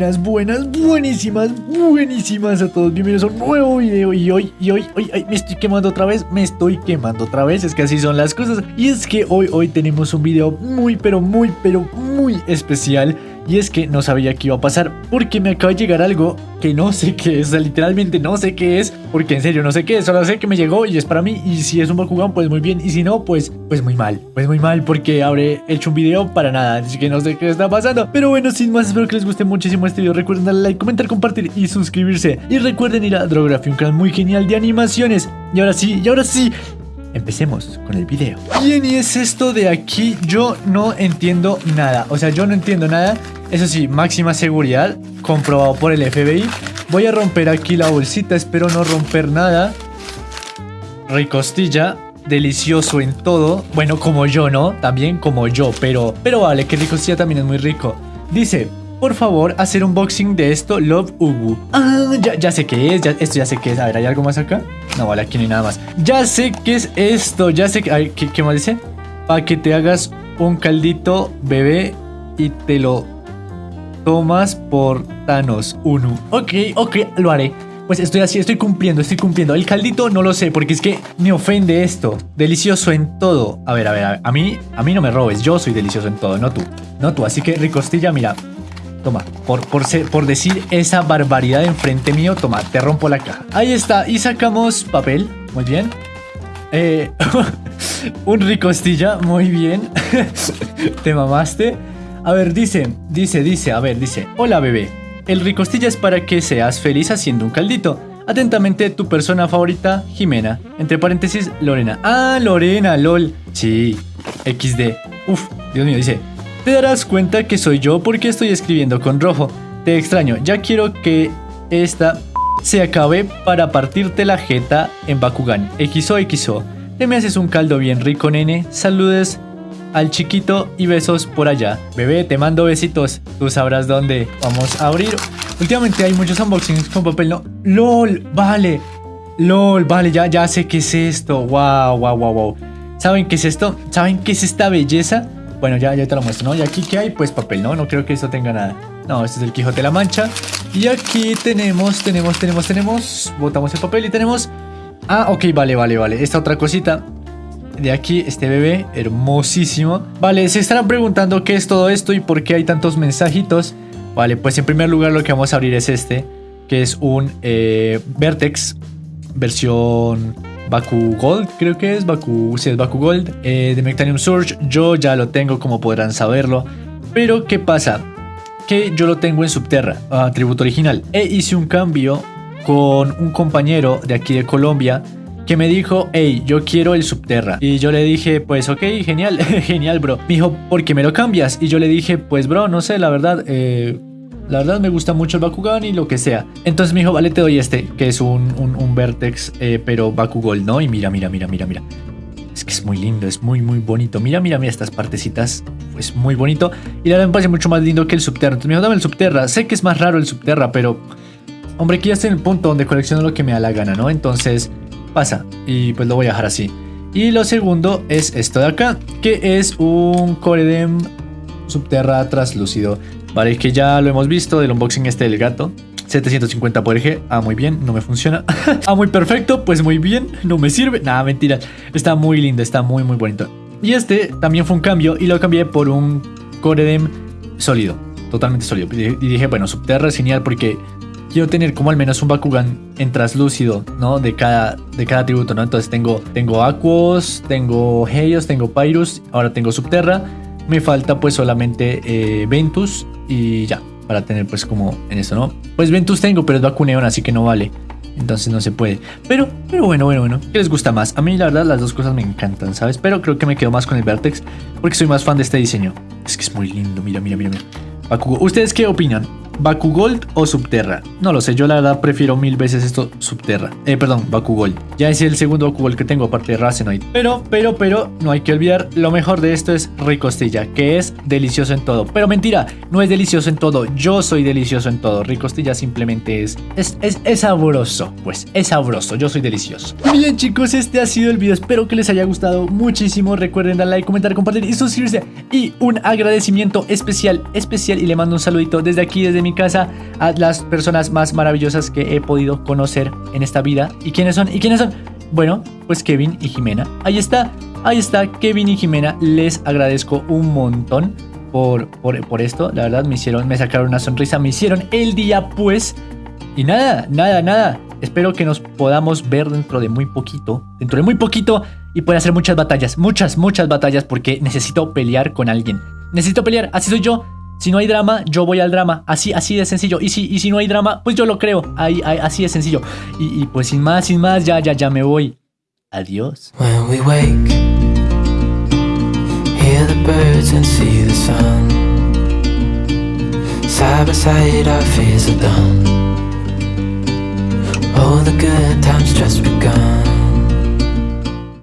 buenas, buenas, buenísimas, buenísimas a todos. Bienvenidos a un nuevo video y hoy, y hoy, hoy, ay, me estoy quemando otra vez, me estoy quemando otra vez, es que así son las cosas. Y es que hoy, hoy tenemos un video muy, pero muy, pero muy especial y es que no sabía qué iba a pasar porque me acaba de llegar algo que no sé qué es, o sea, literalmente no sé qué es, porque en serio no sé qué es, solo sé que me llegó y es para mí y si es un Bakugan pues muy bien y si no pues pues muy mal, pues muy mal porque habré hecho un video para nada, así que no sé qué está pasando, pero bueno sin más espero que les guste muchísimo este video, recuerden darle like, comentar, compartir y suscribirse. Y recuerden ir a Drography, un canal muy genial de animaciones. Y ahora sí, y ahora sí Empecemos con el video. Bien, y es esto de aquí. Yo no entiendo nada. O sea, yo no entiendo nada. Eso sí, máxima seguridad. Comprobado por el FBI. Voy a romper aquí la bolsita. Espero no romper nada. Ricostilla. Delicioso en todo. Bueno, como yo, ¿no? También como yo. Pero, pero vale, que ricostilla también es muy rico. Dice, por favor, hacer unboxing de esto, Love Ubu. Ah, ya, sé qué es, esto ya sé qué es. A ver, ¿hay algo más acá? No, vale, aquí no hay nada más. Ya sé qué es esto, ya sé que... ¿qué, ¿Qué más dice? Para que te hagas un caldito, bebé, y te lo tomas por Thanos 1. Ok, ok, lo haré. Pues estoy así, estoy cumpliendo, estoy cumpliendo. El caldito no lo sé, porque es que me ofende esto. Delicioso en todo. A ver, a ver, a, ver. a mí, a mí no me robes. Yo soy delicioso en todo, no tú. No tú. Así que ricostilla, mira, Toma, por, por, por decir esa barbaridad enfrente mío, toma, te rompo la caja. Ahí está, y sacamos papel, muy bien. Eh, un ricostilla, muy bien. te mamaste. A ver, dice, dice, dice, a ver, dice. Hola bebé, el ricostilla es para que seas feliz haciendo un caldito. Atentamente, tu persona favorita, Jimena. Entre paréntesis, Lorena. Ah, Lorena, lol. Sí, XD. Uf, Dios mío, dice. Te darás cuenta que soy yo porque estoy escribiendo con rojo. Te extraño, ya quiero que esta se acabe para partirte la jeta en Bakugan. XO XO. Te me haces un caldo bien rico, nene. Saludes al chiquito y besos por allá. Bebé, te mando besitos. Tú sabrás dónde. Vamos a abrir. Últimamente hay muchos unboxings con papel, ¿no? LOL, vale. LOL, vale, ya, ya sé qué es esto. Wow, wow, wow, wow. ¿Saben qué es esto? ¿Saben qué es esta belleza? Bueno, ya, ya te lo muestro, ¿no? Y aquí, ¿qué hay? Pues papel, ¿no? No creo que esto tenga nada. No, este es el Quijote de la Mancha. Y aquí tenemos, tenemos, tenemos, tenemos... Botamos el papel y tenemos... Ah, ok, vale, vale, vale. Esta otra cosita de aquí, este bebé, hermosísimo. Vale, se estarán preguntando qué es todo esto y por qué hay tantos mensajitos. Vale, pues en primer lugar lo que vamos a abrir es este, que es un eh, Vertex versión Baku Gold, creo que es, Baku, sí es Baku Gold, eh, de Mectanium Surge, yo ya lo tengo como podrán saberlo, pero ¿qué pasa? Que yo lo tengo en Subterra, atributo original, e hice un cambio con un compañero de aquí de Colombia, que me dijo, hey, yo quiero el Subterra. Y yo le dije, pues ok, genial, genial, bro. Me dijo, ¿por qué me lo cambias? Y yo le dije, pues bro, no sé, la verdad, eh, la verdad me gusta mucho el Bakugan y lo que sea. Entonces me dijo, vale, te doy este, que es un, un, Vertex, eh, pero Bakugol, ¿no? Y mira, mira, mira, mira, mira. Es que es muy lindo, es muy, muy bonito. Mira, mira, mira estas partecitas. Pues muy bonito. Y la verdad me parece mucho más lindo que el Subterra. Entonces me dijo, dame el Subterra. Sé que es más raro el Subterra, pero... Hombre, aquí ya estoy en el punto donde colecciono lo que me da la gana, ¿no? Entonces, pasa. Y pues lo voy a dejar así. Y lo segundo es esto de acá, que es un Coredem Subterra translúcido. Vale, que ya lo hemos visto del unboxing este del gato. 750 por eje. Ah, muy bien, no me funciona. ah, muy perfecto, pues muy bien, no me sirve. Nada, mentira. Está muy lindo, está muy, muy bonito. Y este también fue un cambio y lo cambié por un Coredem sólido. Totalmente sólido. Y dije, bueno, Subterra es genial porque quiero tener como al menos un Bakugan en traslúcido, ¿no? De cada, de cada tributo, ¿no? Entonces tengo, tengo Aquos, tengo Heios, tengo Pyrus, ahora tengo Subterra. Me falta pues solamente eh, Ventus y ya, para tener pues como en eso, ¿no? Pues Ventus tengo, pero es Bakuneon, así que no vale. Entonces no se puede. Pero, pero bueno, bueno, bueno. ¿Qué les gusta más? A mí la verdad las dos cosas me encantan, ¿sabes? Pero creo que me quedo más con el Vertex porque soy más fan de este diseño. Es que es muy lindo, mira, mira, mira. mira. ¿Ustedes qué opinan? ¿Baku Gold o Subterra? No lo sé, yo la verdad prefiero mil veces esto Subterra. Eh, perdón, Baku Gold. Ya es el segundo Baku Gold que tengo aparte de Racenoid. Pero, pero, pero, no hay que olvidar, lo mejor de esto es Ricostilla, que es delicioso en todo. Pero mentira, no es delicioso en todo, yo soy delicioso en todo. Ricostilla simplemente es, es, es, es sabroso, pues, es sabroso, yo soy delicioso. Bien chicos, este ha sido el video, espero que les haya gustado muchísimo. Recuerden darle like, comentar, compartir y suscribirse. Y un agradecimiento especial, especial y le mando un saludito desde aquí, desde mi casa a las personas más maravillosas que he podido conocer en esta vida. ¿Y quiénes son? ¿Y quiénes son? Bueno, pues Kevin y Jimena. Ahí está, ahí está Kevin y Jimena. Les agradezco un montón por, por, por esto. La verdad me hicieron, me sacaron una sonrisa, me hicieron el día pues. Y nada, nada, nada. Espero que nos podamos ver dentro de muy poquito. Dentro de muy poquito y pueda hacer muchas batallas. Muchas, muchas batallas porque necesito pelear con alguien. Necesito pelear, así soy yo. Si no hay drama, yo voy al drama. Así, así de sencillo. Y si, y si no hay drama, pues yo lo creo. Ahí, ahí, así de sencillo. Y, y, pues sin más, sin más, ya, ya, ya me voy. Adiós. When we wake, hear the birds and see the sun. Side by side, our fears are done. Oh, the good times just begun.